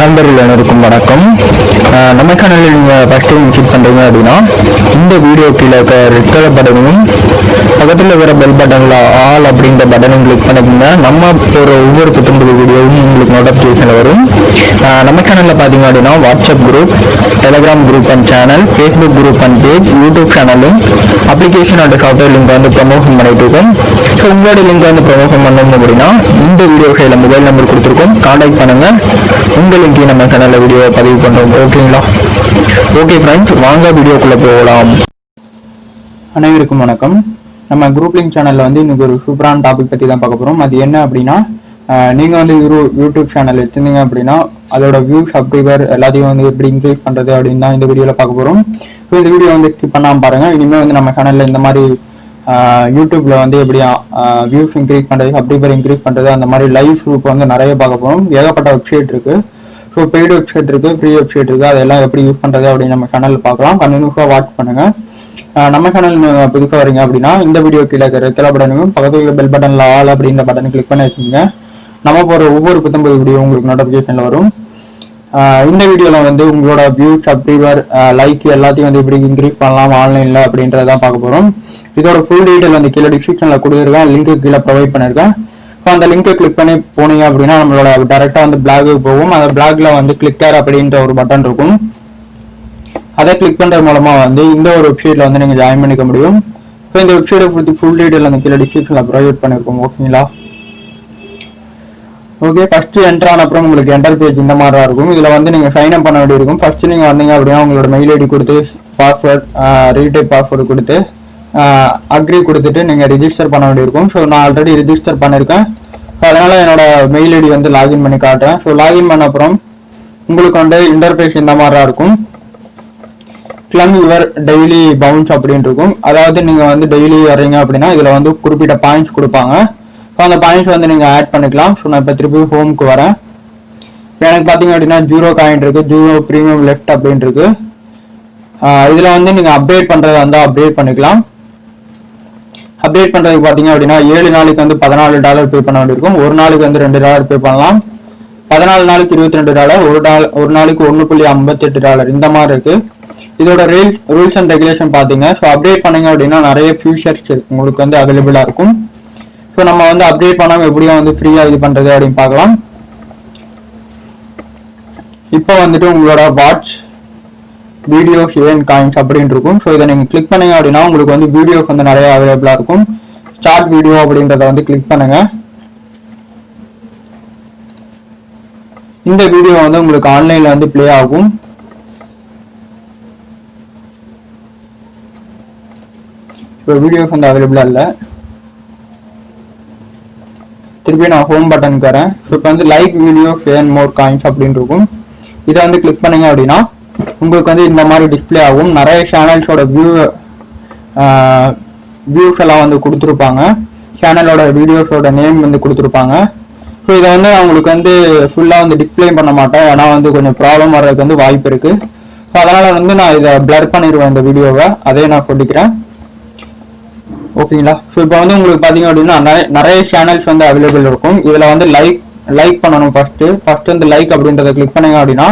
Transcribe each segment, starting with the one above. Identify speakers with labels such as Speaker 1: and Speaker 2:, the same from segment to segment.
Speaker 1: நண்பர்கள் அனைவருக்கும் வணக்கம். நம்ம சேனலில் நீங்கள் ஃபஸ்ட் டைம் விசிட் பண்ணுறீங்க அப்படின்னா இந்த வீடியோ கீழே ரெட் கலர் பட்டனும் பக்கத்தில் இருக்கிற பெல் பட்டனில் ஆல் அப்படின்ற பட்டனும் கிளிக் பண்ணிக்கோங்க. நம்ம ஒரு ஒவ்வொரு புத்தம்புது வீடியோவும் உங்களுக்கு நோட்டிஃபிகேஷன் வரும். நம்ம சேனலில் பார்த்தீங்க அப்படின்னா WhatsApp group Telegram group and channel Facebook group and page YouTube சேனலும் அப்ளிகேஷன் அண்ட் சாஃப்ட்வேர் லிங்க் வந்து ப்ரமோஷன் பண்ணிட்டு இருக்கோம். ஸோ உங்களோட லிங்க் வந்து ப்ரொமோஷன் பண்ணணும் அப்படின்னா இந்த வீடியோ கையில் மொபைல் நம்பர் கொடுத்துருக்கோம். காண்டாக்ட் பண்ணுங்கள் உங்கள் லிங்கையும் நம்ம சேனலில் வீடியோ பதிவு பண்ணுறோம் ஓகேங்களா ஓகே ஃப்ரெண்ட்ஸ் வாங்க வீடியோக்குள்ளே போகலாம்.
Speaker 2: அனைவருக்கும் வணக்கம். நம்ம குரூப் லிங்க் சேனலில் வந்து இன்னைக்கு ஒரு சூப்பரான டாபிக் பற்றி தான் பார்க்க போகிறோம் அது என்ன அப்படின்னா நீங்கள் வந்து யூ- யூடியூப் சேனல் வச்சுருந்தீங்க அப்படின்னா அதோட வியூ சப்ஸ்கிரைபர் எல்லாத்தையும் வந்து எப்படி இன்க்ரீஸ் பண்ணுறது அப்படின்னு தான் இந்த வீடியோவில் பார்க்க போகிறோம் ஸோ இந்த வீடியோ வந்து ஸ்கிப் பண்ணாம பாருங்கள் இனிமேல் வந்து நம்ம சேனலில் இந்த மாதிரி யூடியூப்ல வந்து எப்படி வியூஸ் இன்க்ரீஸ் பண்றது சப்ஸ்கிரைபர் இன்க்ரீஸ் பண்றது அந்த மாதிரி லைவ் ப்ரூஃப் வந்து நிறைய பார்க்க போறோம். ஏகப்பட்ட வெப்சைட் இருக்கு. ஸோ பெய்டு வெப்சைட் இருக்கு ஃப்ரீ வெப்சைட் இருக்கு. அதெல்லாம் எப்படி யூஸ் பண்றது அப்படின்னு நம்ம சேனல் பார்க்கலாம். கண்டினியூஸாக வாட்ச் பண்ணுங்க. நம்ம சேனல் புதுசாக வரீங்க அப்படின்னா இந்த வீடியோ கீழே இருக்கிற ரெக்கல பக்கத்துல பெல் பட்டன்ல ஆல் அப்படின்ற பட்டன் கிளிக் பண்ணி வச்சுங்க நம்ம போற ஒவ்வொரு புத்தம்பது வீடியோ உங்களுக்கு நோட்டிஃபிகேஷன்ல வரும். இந்த வீடியோவில் வந்து உங்களோட வியூ சப்ஸ்கிரைபர் லைக் எல்லாத்தையும் வந்து எப்படி இன்க்ரீஸ் பண்ணலாம் ஆன்லைனில் அப்படின்றத பார்க்க போகிறோம் இதோட ஃபுல் டீட்டெயில் வந்து கீழே டிஸ்கிரிப்ஷனில் கொடுத்துருக்கேன். லிங்க் கீழே ப்ரொவைட் பண்ணியிருக்கேன் ஸோ அந்த லிங்கை கிளிக் பண்ணி போனீங்க அப்படின்னா நம்மளோட டேரெக்டாக வந்து பிளாகுக்கு போகும். அந்த பிளாக்ல வந்து கிளிக்கர் அப்படின்ற ஒரு பட்டன் இருக்கும். அதை கிளிக் பண்ணுற மூலமாக வந்து இந்த ஒரு வெப்சைட்டில் வந்து நீங்கள் ஜாயின் பண்ணிக்க முடியும். ஸோ இந்த வெப்சைட்டை பத்தி ஃபுல் டீட்டெயில் அந்த கீழே டிஸ்கிரிப்ஷனில் ப்ரொவைட் பண்ணியிருக்கோம் ஓகேங்களா ஓகே ஃபஸ்ட்டு என்ட்ரு ஆன அப்புறம் உங்களுக்கு என்டர் பேஜ் இந்த மாதிரி தான் இருக்கும். இதில் வந்து நீங்கள் சைன் அப் பண்ண வேண்டியிருக்கும். ஃபஸ்ட்டு நீங்கள் வந்தீங்க அப்படின்னா உங்களோட மெயில் ஐடி கொடுத்து பாஸ்வேர்ட் ரீடைப் பாஸ்வேர்டு கொடுத்து அக்ரி கொடுத்துட்டு நீங்கள் ரிஜிஸ்டர் பண்ண வேண்டியிருக்கும். ஸோ நான் ஆல்ரெடி ரிஜிஸ்டர் பண்ணிருக்கேன். ஸோ அதனால் என்னோட மெயில் ஐடி வந்து லாகின் பண்ணி காட்டுறேன். ஸோ லாகின் பண்ண அப்புறம் உங்களுக்கு வந்து இன்டர்ஃபேஸ் இந்த மாதிரி இருக்கும். கிளம் யுவர் டெய்லி பவுன்ஸ் அப்படின்னு இருக்கும். அதாவது நீங்கள் வந்து டெய்லி வர்றீங்க அப்படின்னா இதில் வந்து குறிப்பிட்ட பாயிண்ட்ஸ் கொடுப்பாங்க. ஸோ அந்த பாயிண்ட்ஸ் வந்து நீங்கள் ஆட் பண்ணிக்கலாம். ஸோ நான் இப்போ திருப்பி ஹோமுக்கு வரேன். எனக்கு பார்த்தீங்க அப்படின்னா ஜூரோ காயின் இருக்குது ஜூரோ ப்ரீமியம் லெஃப்ட் அப்படின்னு இருக்கு. இதில் வந்து நீங்கள் அப்டேட் பண்ணுறதா இருந்தால் அப்டேட் பண்ணிக்கலாம். அப்டேட் பண்ணுறதுக்கு பார்த்தீங்க அப்படின்னா ஏழு நாளைக்கு வந்து பதினாலு டாலர் பே பண்ண வேண்டியிருக்கும். ஒரு நாளைக்கு வந்து ரெண்டு டாலர் பே பண்ணலாம். பதினாலு நாளைக்கு இருபத்தி ரெண்டு டாலர் ஒரு டாலர் ஒரு நாளைக்கு ஒன்று புள்ளி ஐம்பத்தெட்டு டாலர் இந்த மாதிரி இருக்குது இதோட ரீல்ஸ் ரூல்ஸ் அண்ட் ரெகுலேஷன் பார்த்தீங்க ஸோ அப்டேட் பண்ணீங்க அப்படின்னா நிறைய ஃபியூச்சர்ஸ் உங்களுக்கு வந்து அவைலபிளாக இருக்கும். ஸோ நம்ம வந்து அப்டேட் பண்ணாம எப்படியும் வந்து ஃப்ரீயா இது பண்றது அப்படின்னு பார்க்கலாம். இப்போ வந்துட்டு உங்களோட வாட்ச் வீடியோ ஏன் காயின்ஸ் அப்படின்னு இருக்கும். ஸோ இதை நீங்கள் கிளிக் பண்ணீங்க அப்படின்னா உங்களுக்கு வந்து வீடியோஸ் வந்து நிறைய அவைலபிளா இருக்கும். ஸ்டார்ட் வீடியோ அப்படின்றத வந்து கிளிக் பண்ணுங்க. இந்த வீடியோ வந்து உங்களுக்கு ஆன்லைன்ல வந்து பிளே ஆகும். இப்போ வீடியோஸ் வந்து அவைலபிளாக இல்லை. திருப்பி நான் ஹோம் பட்டனுக்கு வரேன். ஸோ இப்போ வந்து like video fan more coins அப்படின்னு இருக்கும். இதை வந்து கிளிக் பண்ணுங்க அப்படின்னா உங்களுக்கு வந்து இந்த மாதிரி டிஸ்ப்ளே ஆகும். நிறைய சேனல்ஸோட வியூ வியூஸ் எல்லாம் வந்து கொடுத்துருப்பாங்க. சேனலோட வீடியோஸோட நேம் வந்து கொடுத்துருப்பாங்க. ஸோ இதை வந்து நான் உங்களுக்கு வந்து ஃபுல்லாக வந்து டிஸ்ப்ளே பண்ண மாட்டேன். ஏன்னா வந்து கொஞ்சம் ப்ராப்ளம் வர்றதுக்கு வந்து வாய்ப்பு இருக்குது ஸோ அதனால் வந்து நான் இதை பிளர் பண்ணிடுவேன் இந்த வீடியோவை அதே நான் சொல்லிக்கிறேன். ஓகேங்களா ஸோ இப்போ வந்து உங்களுக்கு பார்த்தீங்க அப்படின்னா நிறைய நிறைய சேனல்ஸ் வந்து அவைலபிள் இருக்கும். இதில் வந்து லைக் லைக் பண்ணணும் ஃபஸ்ட்டு ஃபஸ்ட்டு வந்து லைக் அப்படின்றத கிளிக் பண்ணுங்க அப்படின்னா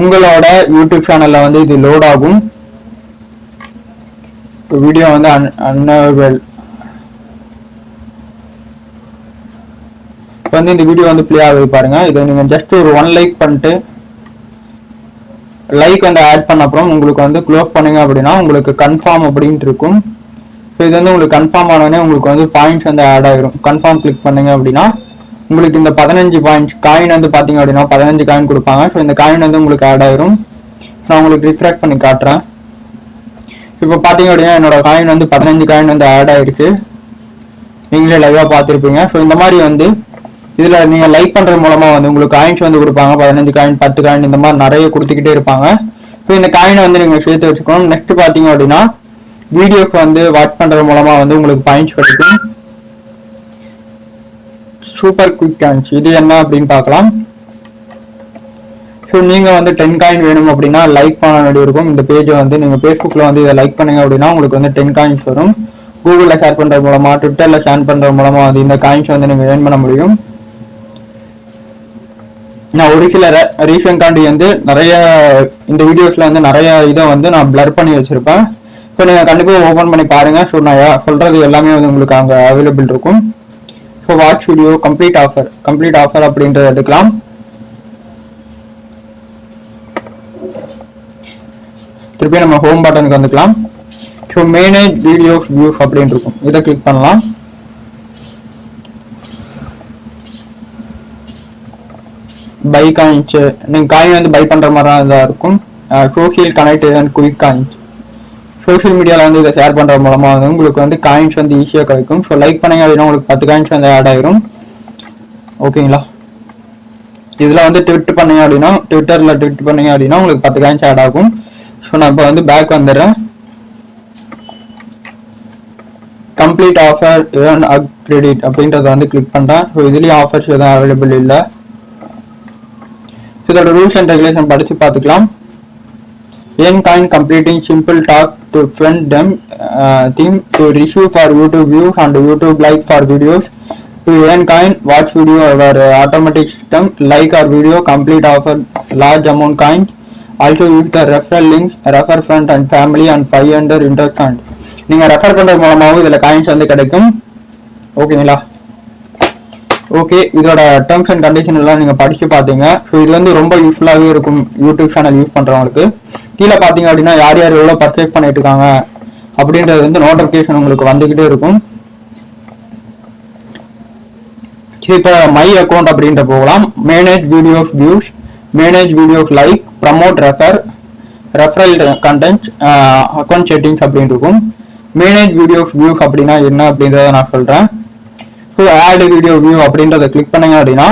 Speaker 2: உங்களோட யூடியூப் சேனலில் வந்து இது லோட் ஆகும். வீடியோ வந்து அன்அவைலபிள் இப்போ வந்து இந்த வீடியோ வந்து ப்ளே ஆகுது பாருங்க. இதை நீங்கள் ஜஸ்ட் ஒரு ஒன் லைக் பண்ணிட்டு லைக் வந்து ஆட் பண்ண அப்புறம் உங்களுக்கு வந்து க்ளோஸ் பண்ணீங்க அப்படின்னா உங்களுக்கு கன்ஃபார்ம் அப்படின்ட்டு இருக்கும். ஸோ இது வந்து உங்களுக்கு கன்ஃபார்ம் ஆனோடனே உங்களுக்கு வந்து பாயிண்ட்ஸ் வந்து ஆட் ஆகிரும் கன்ஃபார்ம் கிளிக் பண்ணுங்க அப்படின்னா உங்களுக்கு இந்த பதினஞ்சு பாயிண்ட்ஸ் காயின் வந்து பார்த்தீங்க அப்படின்னா பதினஞ்சு காயின் கொடுப்பாங்க. ஸோ இந்த காயின் வந்து உங்களுக்கு ஆட் ஆயிரும். நான் உங்களுக்கு ரிஃப்ராக்ட் பண்ணி காட்டுறேன். இப்போ பார்த்தீங்க அப்படின்னா என்னோட காயின் வந்து பதினஞ்சு காயின் வந்து ஆட் ஆயிருக்கு. நீங்களே லைவாக பார்த்துருப்பீங்க. ஸோ இந்த மாதிரி வந்து இதில் நீங்கள் லைக் பண்ணுறது மூலமாக வந்து உங்களுக்கு காயின்ஸ் வந்து கொடுப்பாங்க. பதினஞ்சு காயின் பத்து காயின் இந்த மாதிரி நிறைய கொடுத்துக்கிட்டே இருப்பாங்க. ஸோ இந்த காயினை வந்து நீங்கள் சேர்த்து வச்சுக்கணும். நெக்ஸ்ட் பார்த்தீங்க அப்படின்னா வீடியோக்கு வந்து வாட்ச் பண்ணுறது மூலமாக வந்து உங்களுக்கு பாயிண்ட்ஸ் கிடைக்கும். சூப்பர் குயிக் காயின்ஸ் இது என்ன அப்படின்னு பார்க்கலாம். ஸோ நீங்கள் வந்து டென் காயின் வேணும் அப்படின்னா லைக் பண்ண வேண்டியிருக்கும் இந்த பேஜை வந்து நீங்கள் ஃபேஸ்புக்கில் வந்து இதை லைக் பண்ணுங்க அப்படின்னா உங்களுக்கு வந்து டென் காயின்ஸ் வரும். கூகுளில் ஷேர் பண்ணுறது மூலமாக ட்விட்டரில் ஷேர் பண்ணுறது மூலமாக வந்து இந்த காயின்ஸ் வந்து நீங்கள் ஏர்ன் பண்ண முடியும். நான் ஒரு சில ரீசன் காண்டி வந்து நிறைய இந்த வீடியோஸ்ல வந்து நிறைய இதை வந்து நான் பிளர் பண்ணி வச்சுருப்பேன். ஸோ நீங்கள் கண்டிப்பாக ஓபன் பண்ணி பாருங்கள் ஸோ நான் யா- எல்லாமே வந்து உங்களுக்கு அங்கே அவைலபிள் இருக்கும். So watch video complete offer complete offer அப்படின்றத எடுக்கலாம். திருப்பி நம்ம ஹோம் பட்டனுக்கு வந்துக்கலாம். ஸோ மேனேஜ் வீடியோஸ் வியூஸ் அப்படின்னு இருக்கும். இதை கிளிக் பண்ணலாம். பை காயின்ஸ் நீங்கள் காயின் வந்து பை பண்ணுற மாதிரி தான் இதா இருக்கும். Social connect and quick coins social மீடியாவில் வந்து இதை ஷேர் பண்ணுற மூலமாக வந்து உங்களுக்கு வந்து காயின்ஸ் வந்து ஈஸியாக கிடைக்கும். ஸோ லைக் பண்ணீங்க அப்படின்னா உங்களுக்கு பத்து காயின்ஸ் வந்து ஆட் ஆயிரும். ஓகேங்களா இதில் வந்து ட்விட் பண்ணீங்க அப்படின்னா ட்விட்டரில் ட்விட் பண்ணீங்க அப்படின்னா உங்களுக்கு பத்து காயின்ஸ் ஆட் ஆகும். ஸோ நான் இப்போ வந்து பேக் வந்துடுறேன். Complete offer earn up credit அப்படின்றத வந்து கிளிக் பண்ணுறேன் ஸோ இதுலேயும் ஆஃபர்ஸ் எதுவும் அவைலபிள் இல்லை. இதோட ரூல்ஸ் அண்ட் ரெகுலேஷன் படித்து பார்த்துக்கலாம். Earn coin completing simple talk to friend them theme to receive for YouTube views and YouTube like for videos to earn coin watch video our automatic system like or video complete offer large amount coin also use the refer links refer friend and family and five hundred interest and நீங்க refer பண்றது மூலமாகவும் இதுல coins வந்து கிடைக்கும். ஓகேங்களா okay இதோட terms and condition எல்லாம் நீங்க படிச்சு பாத்தீங்க. ஸோ இது வந்து ரொம்ப யூஸ்ஃபுல்லாகவே இருக்கும் யூடியூப் சேனல் யூஸ் பண்றவங்களுக்கு. கீழே பாத்தீங்க அப்படின்னா யார் யார் எவ்வளோ பர்ச்சேஸ் பண்ணிட்டு இருக்காங்க அப்படின்றது வந்து நோட்டிபிகேஷன் உங்களுக்கு வந்துகிட்டே இருக்கும். இப்போ மை அக்கௌண்ட் அப்படின்ற போகலாம். Manage videos views manage videos like promote refer referral content account settings அப்படின்னு இருக்கும். மேனேஜ் வீடியோஸ் வியூஸ் அப்படின்னா என்ன அப்படின்றத நான் சொல்றேன். ஸோ ஆட் வீடியோ வியூ அப்படின்றத கிளிக் பண்ணீங்க அப்படின்னா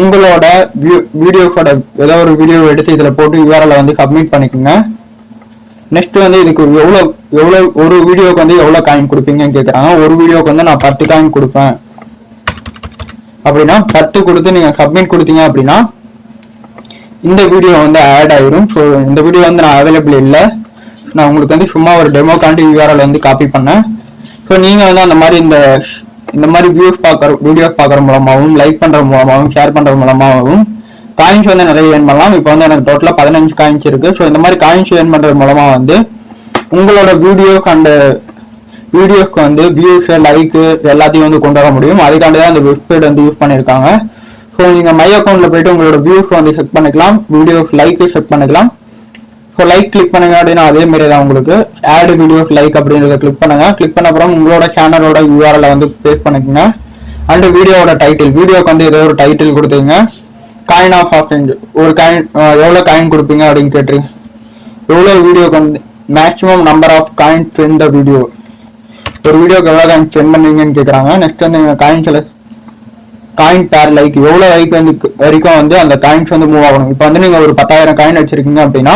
Speaker 2: உங்களோட வீடியோக்கோட ஏதோ ஒரு வீடியோ எடுத்து இதில் போட்டு யூஆர்எல் வந்து சப்மிட் பண்ணிக்கோங்க. நெக்ஸ்ட் வந்து இதுக்கு எவ்வளோ எவ்வளோ ஒரு வீடியோக்கு வந்து எவ்வளோ காயின் கொடுப்பீங்கன்னு கேட்குறாங்க ஒரு வீடியோக்கு வந்து நான் பத்து காயின் கொடுப்பேன். அப்படின்னா பத்து கொடுத்து நீங்கள் சப்மிட் கொடுத்தீங்க அப்படின்னா இந்த வீடியோ வந்து ஆட் ஆயிரும். ஸோ இந்த வீடியோ வந்து நான் அவைலபிள் இல்லை. நான் உங்களுக்கு வந்து சும்மா ஒரு டெமோ காண்டி யூஆர்எல் வந்து காப்பி பண்ணேன். ஸோ நீங்கள் வந்து அந்த மாதிரி இந்த இந்த மாதிரி வியூஸ் பார்க்குற வீடியோஸ் பார்க்குற மூலமாகவும் லைக் பண்ணுற மூலமாகவும் ஷேர் பண்ணுற மூலமாகவும் காயின்ஸ் வந்து நிறைய ஏர்ன் பண்ணலாம். இப்போ வந்து எனக்கு டோட்டலாக பதினஞ்சு காயின்ஸ் இருக்குது ஸோ இந்த மாதிரி காயின்ஸ் ஏர்ன் பண்ணுறது மூலமாக வந்து உங்களோட வீடியோஸ் அண்டு வீடியோஸ்க்கு வந்து வியூஸு லைக்கு எல்லாத்தையும் வந்து கொண்டு வர முடியும். அதுக்காண்டி தான் அந்த வெப்சைட் வந்து யூஸ் பண்ணியிருக்காங்க. ஸோ நீங்கள் மை அக்கௌண்ட்டில் போயிட்டு உங்களோட வியூஸ் வந்து செக் பண்ணிக்கலாம். வீடியோஸ் லைக்கு செக் பண்ணிக்கலாம். ஸோ லைக் கிளிக் பண்ணுங்க அப்படின்னா அதே மாதிரி தான் உங்களுக்கு. ஆட் வீடியோஸ் லைக் அப்படின்றத கிளிக் பண்ணுங்க. கிளிக் பண்ண அப்புறம் உங்களோட சேனலோட யூஆர்எல் வந்து பேஸ்ட் பண்ணிக்கோங்க. அண்ட் வீடியோவோட டைட்டில் வீடியோக்கு வந்து ஏதோ ஒரு டைட்டில் கொடுத்துங்க காயின் ஆஃப் ஆஃபேஞ்ச் ஒரு காயின் எவ்வளோ காயின் கொடுப்பீங்க அப்படின்னு கேட்டுருங்க எவ்வளோ வீடியோக்கு வந்து maximum number of coin spend the video ஒரு வீடியோக்கு எவ்வளோ காயின் ஸ்பெண்ட் பண்ணுவீங்கன்னு கேட்குறாங்க நெக்ஸ்ட் வந்து நீங்கள் coin select coin per like எவ்வளோ லைக் வந்து வரைக்கும் வந்து அந்த காயின்ஸ் வந்து மூவ் ஆகணும். இப்போ வந்து நீங்கள் ஒரு பத்தாயிரம் காயின் வச்சிருக்கீங்க அப்படின்னா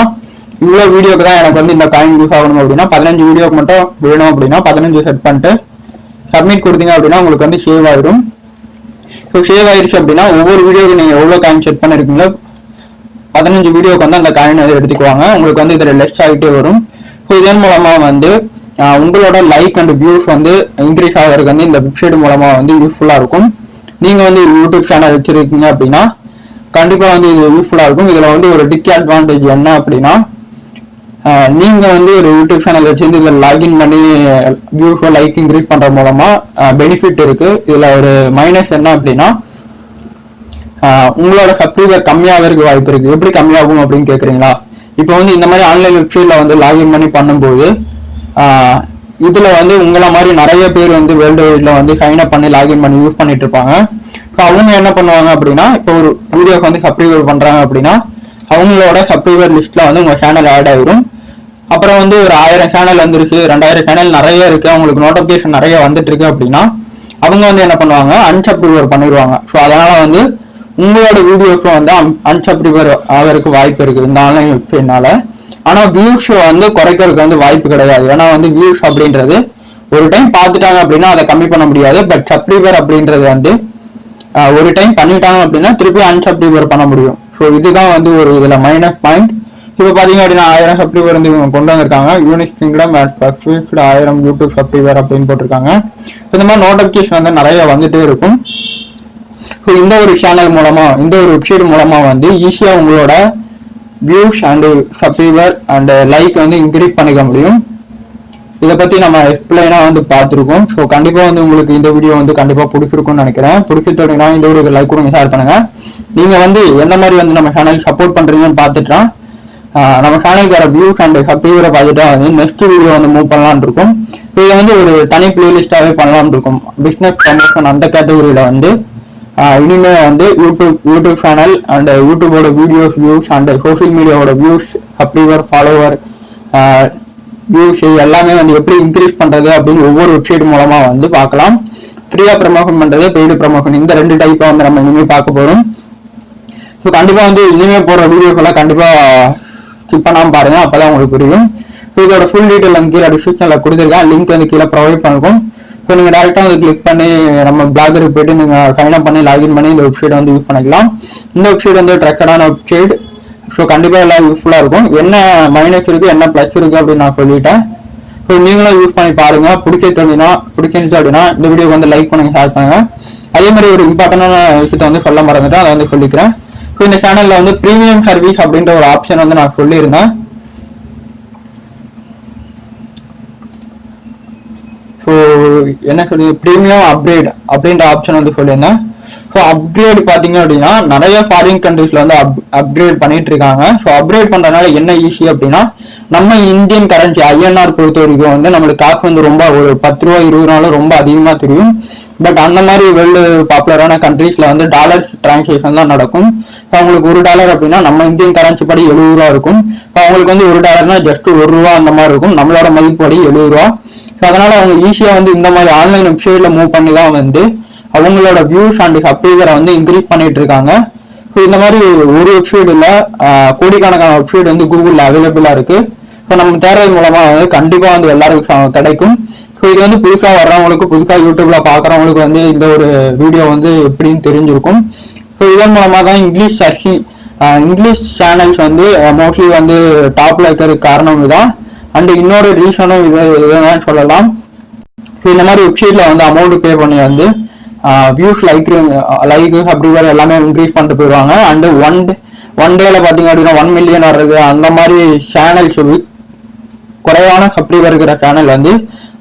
Speaker 2: இவ்வளோ வீடியோக்கு தான் எனக்கு வந்து இந்த காயின் யூஸ் ஆகணும் அப்படின்னா பதினஞ்சு வீடியோக்கு மட்டும் வேணும் அப்படின்னா பதினஞ்சு செட் பண்ணிட்டு சப்மிட் கொடுத்தீங்க அப்படின்னா உங்களுக்கு வந்து சேவ் ஆயிடும். ஸோ சேவ் ஆயிடுச்சு அப்படின்னா ஒவ்வொரு வீடியோக்கு நீங்கள் எவ்வளோ காயின் செட் பண்ணிருக்கீங்களோ பதினஞ்சு வீடியோக்கு வந்து அந்த காயின் வந்து எடுத்துக்குவாங்க. உங்களுக்கு வந்து இதில் லெஸ் ஆகிட்டே வரும். ஸோ இதன் மூலமாக வந்து உங்களோட லைக் அண்ட் வியூஸ் வந்து இன்க்ரீஸ் ஆகிறதுக்கு வந்து இந்த வெப்சைட் மூலமாக வந்து யூஸ்ஃபுல்லாக இருக்கும். நீங்கள் வந்து யூடியூப் சேனல் வச்சுருக்கீங்க அப்படின்னா கண்டிப்பாக வந்து இது யூஸ்ஃபுல்லாக இருக்கும். இதில் வந்து ஒரு டிக் அட்வான்டேஜ் என்ன அப்படின்னா நீங்க வந்து ஒரு யூடியூப் சேனல் வச்சிருந்து இதுல லாகின் பண்ணி வியூஸ் லைக் இன்க்ரீஸ் பண்ற மூலமா பெனிஃபிட் இருக்கு. இதுல ஒரு மைனஸ் என்ன அப்படின்னா உங்களோட சப்ஸ்கிரைபர் கம்மியாகிறதுக்கு வாய்ப்பு இருக்கு. எப்படி கம்மியாகும் அப்படின்னு கேக்குறீங்களா? இப்போ வந்து இந்த மாதிரி ஆன்லைன் வெப்சைட்ல வந்து லாகின் பண்ணி பண்ணும்போது இதுல வந்து உங்களை மாதிரி நிறைய பேர் வந்து வேர்ல்டு வைட்ல வந்து சைன் அப் பண்ணி லாகின் பண்ணி யூஸ் பண்ணிட்டு இருப்பாங்க. ஸோ அவங்க என்ன பண்ணுவாங்க அப்படின்னா இப்போ ஒரு வீடியோக்கு வந்து சப்ஸ்கிரைபர் பண்றாங்க அப்படின்னா அவங்களோட சப்ஸ்கிரைபர் லிஸ்ட்ல வந்து உங்க சேனல் ஆட் ஆயிரும். அப்புறம் வந்து ஒரு ஆயிரம் சேனல் வந்துருச்சு ரெண்டாயிரம் சேனல் நிறைய இருக்கு. அவங்களுக்கு நோட்டிபிகேஷன் நிறைய வந்துட்டு இருக்கு அப்படின்னா அவங்க வந்து என்ன பண்ணுவாங்க? அன்சப்ரிவர் பண்ணிடுவாங்க ஸோ அதனால வந்து உங்களோட வீடியோஸும் வந்து அன்சப்ஸ்கிரைபர் ஆகிறதுக்கு வாய்ப்பு இருக்கு. இந்த ஆன்லைன் வெப்சைட்னால ஆனா வியூஸ் வந்து குறைக்கிறதுக்கு வந்து வாய்ப்பு கிடையாது. ஏன்னா வந்து வியூஸ் அப்படின்றது ஒரு டைம் பார்த்துட்டாங்க அப்படின்னா அதை கம்மி பண்ண முடியாது. பட் சப்ரிவர் அப்படின்றது வந்து ஒரு டைம் பண்ணிட்டாங்க அப்படின்னா திருப்பி அன்சப்ஸ்கிரைபர் பண்ண முடியும். ஸோ இதுதான் வந்து ஒரு இதில் மைனஸ் பாயிண்ட் இப்போ பார்த்தீங்க அப்படின்னா ஆயிரம் சப்ஸ்கிரைபர் வந்து இவங்க கொண்டு வந்திருக்காங்க. யூனிக் கிங்டம் அட் ஆயிரம் யூடியூப் சப்ஸ்கிரைபர் அப்படின்னு போட்டிருக்காங்க. இந்த மாதிரி நோட்டிஃபிகேஷன் வந்து நிறைய வந்துட்டே இருக்கும். ஸோ இந்த ஒரு சேனல் மூலமாக இந்த ஒரு வெப்சைட் மூலமாக வந்து ஈஸியாக உங்களோட views and subscriber and like வந்து இன்க்ரீஸ் பண்ணிக்க முடியும். இதை பத்தி நம்ம எக்ஸ்பிளைனா வந்து பார்த்துருக்கோம். ஸோ கண்டிப்பா வந்து உங்களுக்கு இந்த வீடியோ வந்து கண்டிப்பா பிடிச்சிருக்கும்னு நினைக்கிறேன். பிடிச்சிருந்தோம்னா இந்த ஒரு லைக் கொடுங்க ஷேர் பண்ணுங்க. நீங்க வந்து எந்த மாதிரி வந்து நம்ம சேனல் சப்போர்ட் பண்றீங்கன்னு பார்த்துட்டா நம்ம சேனலுக்கு வர வியூஸ் அண்ட் சப்ஸ்கிரைபரை பார்த்துட்டா வந்து நெக்ஸ்ட் வீடியோ வந்து மூவ் பண்ணலாம்னு இருக்கும். இதை வந்து ஒரு தனி பிளேலிஸ்டாவே பண்ணலாம்னு இருக்கும். பிசினஸ் ப்ரமோஷன் அந்த கேட்டகரியில வந்து இனிமே வந்து யூடியூப் யூடியூப் சேனல் அண்ட் யூடியூபோட வீடியோஸ் வியூஸ் அண்ட் சோஷியல் மீடியாவோட வியூஸ் சப்ஸ்கிரைபர் ஃபாலோவர் வியூஸ் எல்லாமே வந்து எப்படி இன்க்ரீஸ் பண்றது அப்படின்னு ஒவ்வொரு வெப்சைட் மூலமா வந்து பார்க்கலாம். ஃப்ரீயா ப்ரமோஷன் பண்றது பெய்டு ப்ரமோஷன் இந்த ரெண்டு டைப்பாக வந்து நம்ம இனிமே பார்க்க போறோம். ஸோ கண்டிப்பா வந்து இனிமே போடுற வீடியோக்கெல்லாம் கண்டிப்பாக கண்டிப்பா பண்ணாமல் பண்ணாம பாருங்க அப்பதான் உங்களுக்கு புரியும். ஸோ இதோட ஃபுல் டீட்டெயில் வந்து கீழே டிஸ்கிரிப்ஷன்ல கொடுத்துருக்கேன். லிங்க் வந்து கீழே ப்ரொவைட் பண்ணிருக்கோம் ஸோ நீங்க டேரக்டா வந்து கிளிக் பண்ணி நம்ம பிளாகருக்கு போயிட்டு நீங்க சைன் அப் பண்ணி லாகின் பண்ணி இந்த வெப்சைட் வந்து யூஸ் பண்ணிக்கலாம். இந்த வெப்சைட் வந்து ட்ரெக்கடான வெப்சைட் ஸோ கண்டிப்பாக எல்லாம் யூஸ்ஃபுல்லாக இருக்கும். என்ன மைனஸ் இருக்குது என்ன ப்ளஸ் இருக்குது அப்படின்னு நான் சொல்லிட்டேன். ஸோ நீங்களும் யூஸ் பண்ணி பாருங்க. பிடிச்சிருந்தீங்கன்னா பிடிச்சிருந்துச்சு அப்படின்னா இந்த வீடியோக்கு வந்து லைக் பண்ணுங்க ஷேர் பண்ணுங்க. அதே மாதிரி ஒரு இம்பார்ட்டண்டான விஷயத்த வந்து சொல்ல மறந்துட்டேன். அதை வந்து சொல்லிக்கிறேன். ஸோ இந்த சேனலில் வந்து ப்ரீமியம் சர்வீஸ் அப்படின்ற ஒரு ஆப்ஷன் வந்து நான் சொல்லியிருந்தேன். ஸோ என்ன சொல்லி ப்ரீமியம் அப்கிரேட் அப்படின்ற ஆப்ஷன் வந்து சொல்லியிருந்தேன். ஸோ அப்கிரேட் பார்த்தீங்க அப்படின்னா நிறைய ஃபாரின் கண்ட்ரீஸில் வந்து அப் அப்கிரேட் பண்ணிட்டு இருக்காங்க. ஸோ அப்கிரேட் பண்ணுறதுனால என்ன ஈஸி அப்படின்னா நம்ம இந்தியன் கரன்சி ஐஎன்ஆர் பொறுத்த வரைக்கும் வந்து நம்மளுக்கு காசு வந்து ரொம்ப ஒரு பத்து ரூபா இருபது ரூபாலும் ரொம்ப அதிகமாக தெரியும். பட் அந்த மாதிரி வேர்ல்டு பாப்புலரான கண்ட்ரீஸில் வந்து டாலர் டிரான்சேக்ஷன் தான் நடக்கும். ஸோ அவங்களுக்கு ஒரு டாலர் அப்படின்னா நம்ம இந்தியன் கரன்சி படி எழுபது ரூபா இருக்கும். ஸோ அவங்களுக்கு வந்து ஒரு டாலர்னா ஜஸ்ட் ஒரு ரூபா அந்த மாதிரி இருக்கும். நம்மளோட மதிப்பு படி எழுபது ரூபா. ஸோ அதனால் அவங்க ஈஸியாக வந்து இந்த மாதிரி ஆன்லைன் வெப்சைட்டில் மூவ் பண்ணி தான் வந்து அவங்களோட வியூஸ் அண்ட் சப்ஸ்கிரைபரை வந்து இன்க்ரீஸ் பண்ணிட்டு இருக்காங்க ஸோ இந்த மாதிரி ஒரு வெப்சைட் கோடிக்கணக்கான வெப்சைட் வந்து கூகுளில் அவைலபிளாக இருக்கு. ஸோ நம்ம தேடுறது மூலமாக வந்து கண்டிப்பாக வந்து எல்லாருக்கும் கிடைக்கும். ஸோ இது வந்து புதுசாக வர்றவங்களுக்கு புதுசாக யூடியூப்ல பார்க்குறவங்களுக்கு வந்து இந்த ஒரு வீடியோ வந்து எப்படின்னு தெரிஞ்சிருக்கும். ஸோ இதன் மூலமாக தான் இங்கிலீஷ் சர்ச்சிங் இங்கிலீஷ் சேனல்ஸ் வந்து மோஸ்ட்லி வந்து டாப்ல இருக்கிறதுக்கு காரணம் இதுதான். அண்ட் இன்னொரு ரீசனும் இது இதுதான் சொல்லலாம். ஸோ இந்த மாதிரி வெப்சைட்ல வந்து அமௌண்ட் பே பண்ணி வந்து வியூஸ் லைக் லைக் சப்ஸ்கிரைபர் எல்லாமே இன்க்ரீஸ் பண்ணிட்டு போயிடுவாங்க. அண்டு ஒன் ஒன் டேல பார்த்தீங்க அப்படின்னா ஒன் மில்லியன் வர்றது அந்த மாதிரி சேனல்ஸ் குறைவான சப்ஸ்கிரைபர் இருக்கிற சேனல் வந்து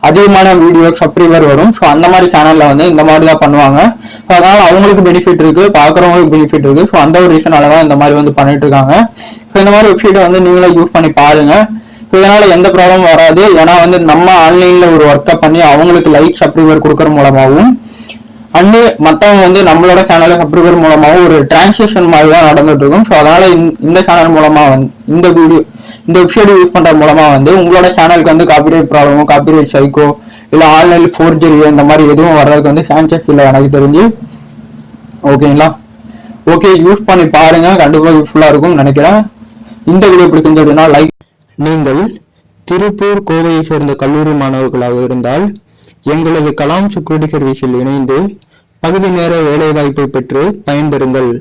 Speaker 2: அதிகமான வீடியோ சப்ஸ்கிரைபர் வரும். ஸோ அந்த மாதிரி சேனலில் வந்து இந்த மாதிரி தான் பண்ணுவாங்க. ஸோ அதனால் அவங்களுக்கு பெனிஃபிட் இருக்கு பார்க்குறவங்களுக்கு பெனிஃபிட் இருக்கு. ஸோ அந்த ஒரு ரீசனால தான் இந்த மாதிரி வந்து பண்ணிட்டு இருக்காங்க. ஸோ இந்த மாதிரி வெப்சைட்டை வந்து நீங்களே யூஸ் பண்ணி பாருங்க. ஸோ இதனால எந்த ப்ராப்ளமும் வராது. ஏன்னா வந்து நம்ம ஆன்லைன்ல ஒரு ஒர்க்கை பண்ணி அவங்களுக்கு லைக் சப்ஸ்கிரைபர் கொடுக்கற மூலமாகவும் அண்டு மற்றவங்க வந்து நம்மளோட சேனலை சப்ஸ்கிரைபர் மூலமாகவும் ஒரு டிரான்சாக்ஷன் மாதிரி தான் நடந்துட்டு இருக்கும் ஸோ அதனால இந்த- இந்த சேனல் மூலமா வந்து இந்த வீடியோ இந்த வெப்சைட் யூஸ் பண்ற மூலமா வந்து உங்களோட சேனலுக்கு வந்து காப்பிரைட் ப்ராப்ளமோ காப்பிரைட் சைக்கோ இல்ல ஆன்லைன் ஃபோர்ஜரியோ இந்த மாதிரி எதுவும் வர்றதுக்கு வந்து சான்சஸ் இல்லை எனக்கு தெரிஞ்சு. ஓகேங்களா ஓகே யூஸ் பண்ணி பாருங்க. கண்டிப்பாக யூஸ்ஃபுல்லாக இருக்கும்னு நினைக்கிறேன். இந்த வீடியோ பிடிச்சிருந்து அப்படின்னா லைக்
Speaker 1: நீங்கள் திருப்பூர் கோவையை சேர்ந்த கல்லூரி மாணவர்களாக இருந்தால் எங்களது கலாம் செக்யூரிட்டி சர்வீஸில் இணைந்து பகுதி நேர வேலைவாய்ப்பை பெற்று பயன்பெறுங்கள்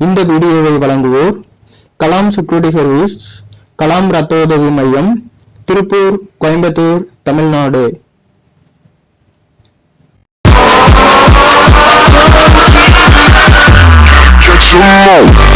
Speaker 1: இந்த வீடியோவை வழங்குவோர் கலாம் செக்யூரிட்டி சர்வீஸ் கலாம் ரத்த உதவி மையம் திருப்பூர் கோயம்புத்தூர் தமிழ்நாடு
Speaker 3: Get.